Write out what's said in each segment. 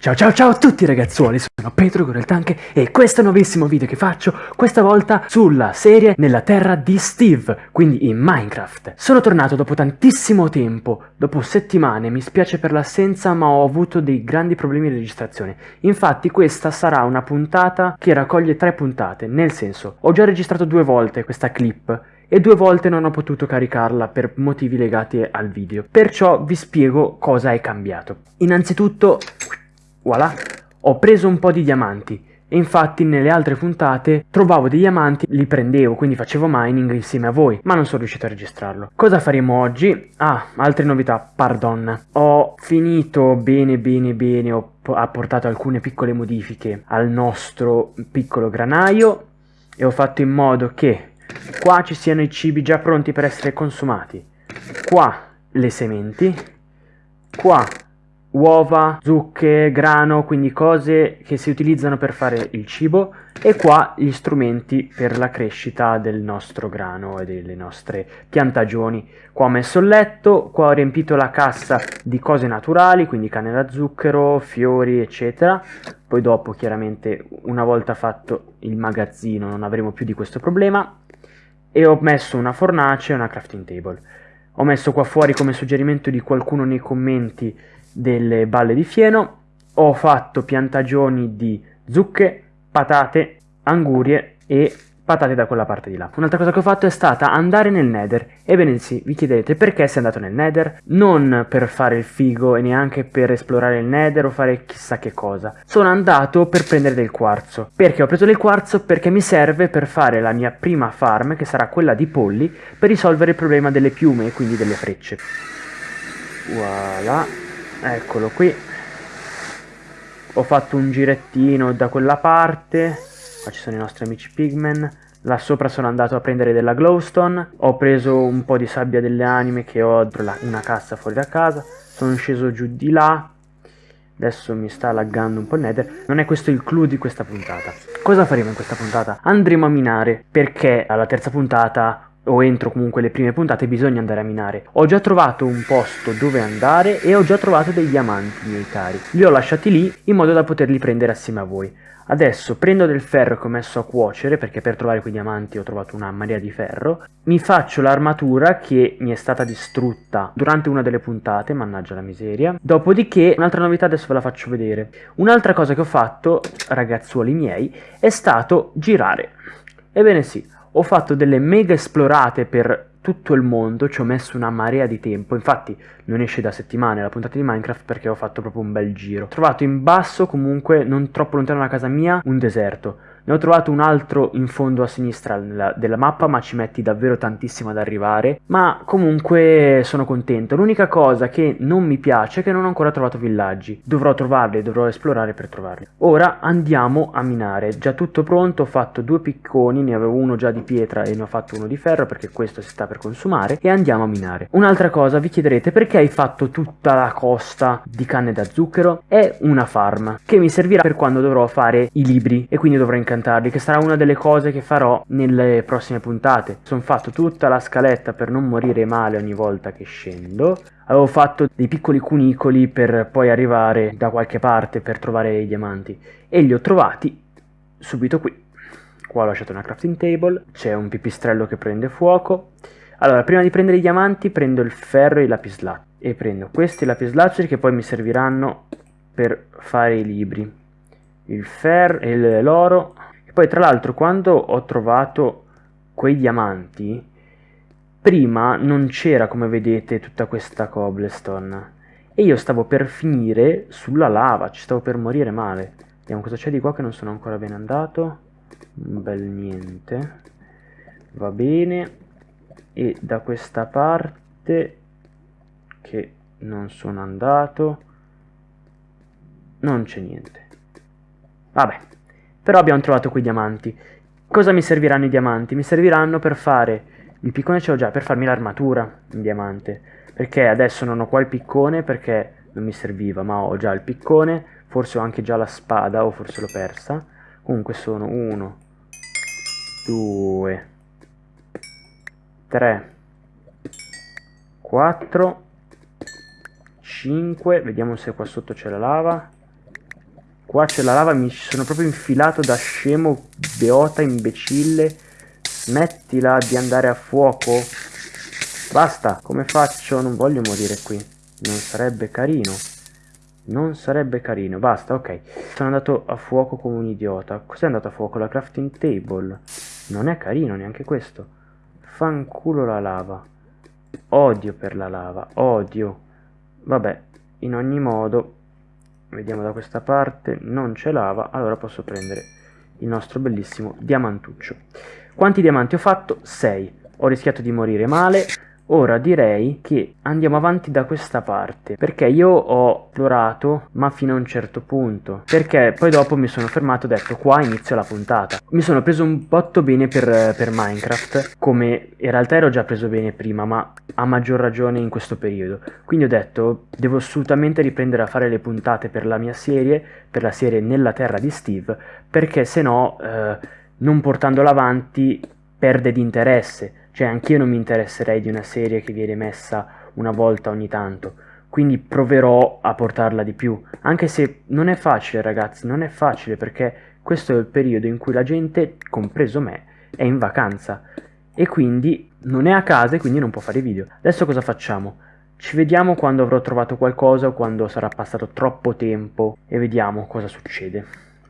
Ciao ciao ciao a tutti ragazzuoli, sono Pedro Goreltanche e questo è un nuovissimo video che faccio, questa volta sulla serie Nella terra di Steve, quindi in Minecraft. Sono tornato dopo tantissimo tempo, dopo settimane, mi spiace per l'assenza ma ho avuto dei grandi problemi di registrazione. Infatti questa sarà una puntata che raccoglie tre puntate, nel senso, ho già registrato due volte questa clip e due volte non ho potuto caricarla per motivi legati al video. Perciò vi spiego cosa è cambiato. Innanzitutto voilà, ho preso un po' di diamanti e infatti nelle altre puntate trovavo dei diamanti, li prendevo, quindi facevo mining insieme a voi, ma non sono riuscito a registrarlo. Cosa faremo oggi? Ah, altre novità, pardon. Ho finito bene bene bene, ho apportato alcune piccole modifiche al nostro piccolo granaio e ho fatto in modo che qua ci siano i cibi già pronti per essere consumati, qua le sementi, qua uova, zucche, grano, quindi cose che si utilizzano per fare il cibo e qua gli strumenti per la crescita del nostro grano e delle nostre piantagioni. Qua ho messo il letto, qua ho riempito la cassa di cose naturali, quindi canne da zucchero, fiori, eccetera. Poi dopo, chiaramente, una volta fatto il magazzino non avremo più di questo problema. E ho messo una fornace e una crafting table. Ho messo qua fuori come suggerimento di qualcuno nei commenti delle balle di fieno, ho fatto piantagioni di zucche, patate, angurie e patate da quella parte di là. Un'altra cosa che ho fatto è stata andare nel nether. Ebbene sì, vi chiedete perché sei andato nel nether? Non per fare il figo e neanche per esplorare il nether o fare chissà che cosa. Sono andato per prendere del quarzo. Perché ho preso del quarzo? Perché mi serve per fare la mia prima farm, che sarà quella di polli, per risolvere il problema delle piume e quindi delle frecce. Voilà eccolo qui. Ho fatto un girettino da quella parte qua ci sono i nostri amici pigmen. Là sopra sono andato a prendere della glowstone. Ho preso un po' di sabbia delle anime che ho una cassa fuori da casa. Sono sceso giù di là. Adesso mi sta laggando un po' il nether. Non è questo il clou di questa puntata. Cosa faremo in questa puntata? andremo a minare perché alla terza puntata o entro comunque le prime puntate bisogna andare a minare. Ho già trovato un posto dove andare e ho già trovato dei diamanti miei cari. Li ho lasciati lì in modo da poterli prendere assieme a voi. Adesso prendo del ferro che ho messo a cuocere perché per trovare quei diamanti ho trovato una marea di ferro. Mi faccio l'armatura che mi è stata distrutta durante una delle puntate, mannaggia la miseria. Dopodiché, un'altra novità adesso ve la faccio vedere. Un'altra cosa che ho fatto, ragazzuoli miei, è stato girare. Ebbene sì, ho fatto delle mega esplorate per tutto il mondo, ci ho messo una marea di tempo, infatti non esce da settimane la puntata di Minecraft perché ho fatto proprio un bel giro. Ho trovato in basso, comunque non troppo lontano da casa mia, un deserto. Ne ho trovato un altro in fondo a sinistra nella, della mappa, ma ci metti davvero tantissimo ad arrivare. Ma comunque sono contento. L'unica cosa che non mi piace è che non ho ancora trovato villaggi. Dovrò trovarli, dovrò esplorare per trovarli. Ora andiamo a minare. Già tutto pronto, ho fatto due picconi, ne avevo uno già di pietra e ne ho fatto uno di ferro perché questo si sta per consumare. E andiamo a minare. Un'altra cosa, vi chiederete perché hai fatto tutta la costa di canne da zucchero? È una farm che mi servirà per quando dovrò fare i libri e quindi dovrò incantare cantarli, che sarà una delle cose che farò nelle prossime puntate. Sono fatto tutta la scaletta per non morire male ogni volta che scendo. Avevo fatto dei piccoli cunicoli per poi arrivare da qualche parte per trovare i diamanti. E li ho trovati subito qui. Qua ho lasciato una crafting table, c'è un pipistrello che prende fuoco. Allora, prima di prendere i diamanti prendo il ferro e i lapislazzi. E prendo questi lapislazzuli che poi mi serviranno per fare i libri. Il ferro e l'oro poi tra l'altro quando ho trovato quei diamanti, prima non c'era come vedete tutta questa cobblestone e io stavo per finire sulla lava, ci stavo per morire male. Vediamo cosa c'è di qua che non sono ancora ben andato. Un bel niente. Va bene. E da questa parte che non sono andato non c'è niente. Vabbè, però abbiamo trovato quei diamanti. Cosa mi serviranno i diamanti? Mi serviranno per fare... Il piccone ce l'ho già, per farmi l'armatura in diamante. Perché adesso non ho qua il piccone perché non mi serviva, ma ho già il piccone. Forse ho anche già la spada, o forse l'ho persa. Comunque sono 1, 2, 3, 4, 5. Vediamo se qua sotto c'è la lava. Qua c'è la lava, mi sono proprio infilato da scemo, beota, imbecille. Smettila di andare a fuoco. Basta, come faccio? Non voglio morire qui. Non sarebbe carino. Non sarebbe carino. Basta, ok. Sono andato a fuoco come un idiota. Cos'è andato a fuoco? La crafting table. Non è carino neanche questo. Fanculo la lava. Odio per la lava. Odio. Vabbè, in ogni modo, vediamo da questa parte, non c'è lava, allora posso prendere il nostro bellissimo diamantuccio. Quanti diamanti ho fatto? 6. Ho rischiato di morire male, Ora direi che andiamo avanti da questa parte, perché io ho esplorato, ma fino a un certo punto, perché poi dopo mi sono fermato e ho detto qua inizio la puntata. Mi sono preso un botto bene per, per Minecraft, come in realtà ero già preso bene prima, ma a maggior ragione in questo periodo. Quindi ho detto devo assolutamente riprendere a fare le puntate per la mia serie, per la serie Nella Terra di Steve, perché se no, eh, non portandola avanti, perde di interesse cioè anch'io non mi interesserei di una serie che viene messa una volta ogni tanto, quindi proverò a portarla di più, anche se non è facile ragazzi, non è facile perché questo è il periodo in cui la gente, compreso me, è in vacanza e quindi non è a casa e quindi non può fare video. Adesso cosa facciamo? Ci vediamo quando avrò trovato qualcosa o quando sarà passato troppo tempo e vediamo cosa succede.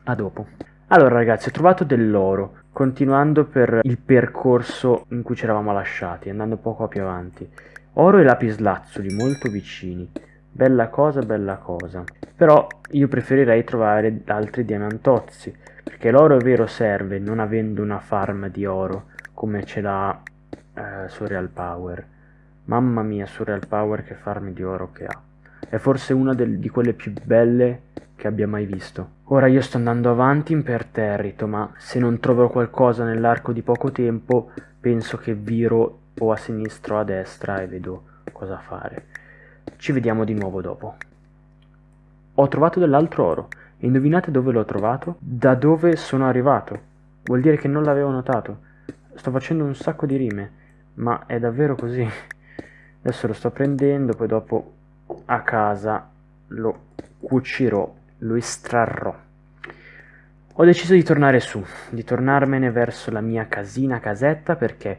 A dopo. Allora ragazzi, ho trovato dell'oro continuando per il percorso in cui ci eravamo lasciati, andando poco più avanti. Oro e lapislazzuli molto vicini. Bella cosa, bella cosa. Però io preferirei trovare altri diamantozzi, perché l'oro è vero serve, non avendo una farm di oro come ce l'ha eh, Surreal Power. Mamma mia, Surreal Power che farm di oro che ha. È forse una del, di quelle più belle che abbia mai visto. Ora io sto andando avanti imperterrito, ma se non troverò qualcosa nell'arco di poco tempo, penso che viro o a sinistra o a destra e vedo cosa fare. Ci vediamo di nuovo dopo. Ho trovato dell'altro oro. Indovinate dove l'ho trovato? Da dove sono arrivato. Vuol dire che non l'avevo notato. Sto facendo un sacco di rime, ma è davvero così. Adesso lo sto prendendo, poi dopo a casa lo cucirò lo estrarrò. Ho deciso di tornare su, di tornarmene verso la mia casina, casetta, perché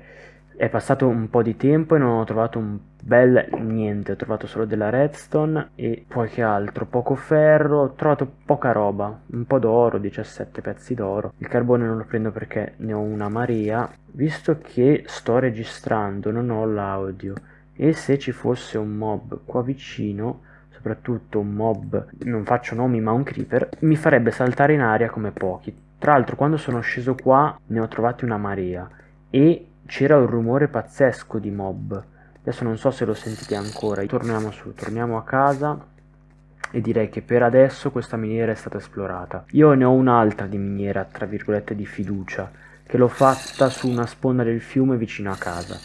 è passato un po' di tempo e non ho trovato un bel niente, ho trovato solo della redstone e poi che altro, poco ferro, ho trovato poca roba, un po' d'oro, 17 pezzi d'oro. Il carbone non lo prendo perché ne ho una marea, visto che sto registrando, non ho l'audio e se ci fosse un mob qua vicino soprattutto un mob, non faccio nomi ma un creeper, mi farebbe saltare in aria come pochi. Tra l'altro quando sono sceso qua ne ho trovati una marea e c'era un rumore pazzesco di mob. Adesso non so se lo sentite ancora, torniamo su, torniamo a casa e direi che per adesso questa miniera è stata esplorata. Io ne ho un'altra di miniera, tra virgolette, di fiducia, che l'ho fatta su una sponda del fiume vicino a casa.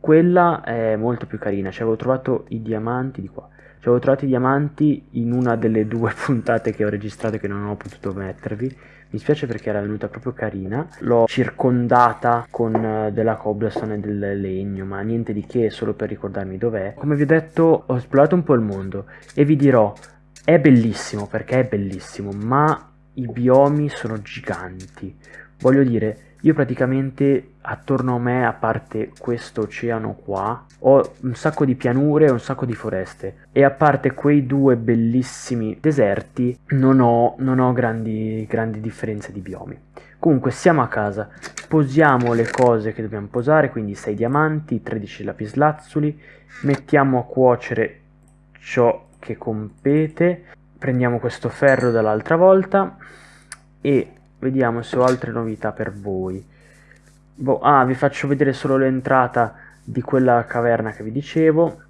Quella è molto più carina, ci avevo trovato i diamanti di qua. Ci avevo trovato i diamanti in una delle due puntate che ho registrato che non ho potuto mettervi. Mi spiace perché era venuta proprio carina. L'ho circondata con eh, della cobblestone e del legno, ma niente di che, solo per ricordarmi dov'è. Come vi ho detto, ho esplorato un po' il mondo e vi dirò, è bellissimo perché è bellissimo, ma i biomi sono giganti. Voglio dire, io praticamente attorno a me, a parte questo oceano qua, ho un sacco di pianure e un sacco di foreste. E a parte quei due bellissimi deserti, non ho, non ho grandi, grandi differenze di biomi. Comunque siamo a casa, posiamo le cose che dobbiamo posare, quindi 6 diamanti, 13 lapislazzuli, mettiamo a cuocere ciò che compete, prendiamo questo ferro dall'altra volta e Vediamo se ho altre novità per voi. Boh, ah, vi faccio vedere solo l'entrata di quella caverna che vi dicevo,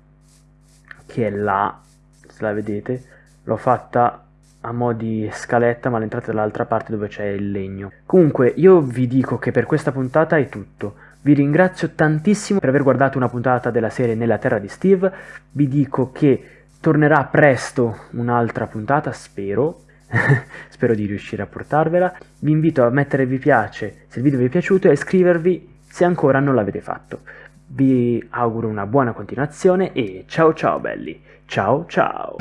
che è là, se la vedete. L'ho fatta a mo' di scaletta, ma l'entrata è dall'altra parte dove c'è il legno. Comunque, io vi dico che per questa puntata è tutto. Vi ringrazio tantissimo per aver guardato una puntata della serie Nella Terra di Steve. Vi dico che tornerà presto un'altra puntata, spero, spero di riuscire a portarvela. Vi invito a mettere vi piace se il video vi è piaciuto e a iscrivervi se ancora non l'avete fatto. Vi auguro una buona continuazione e ciao ciao belli, ciao ciao!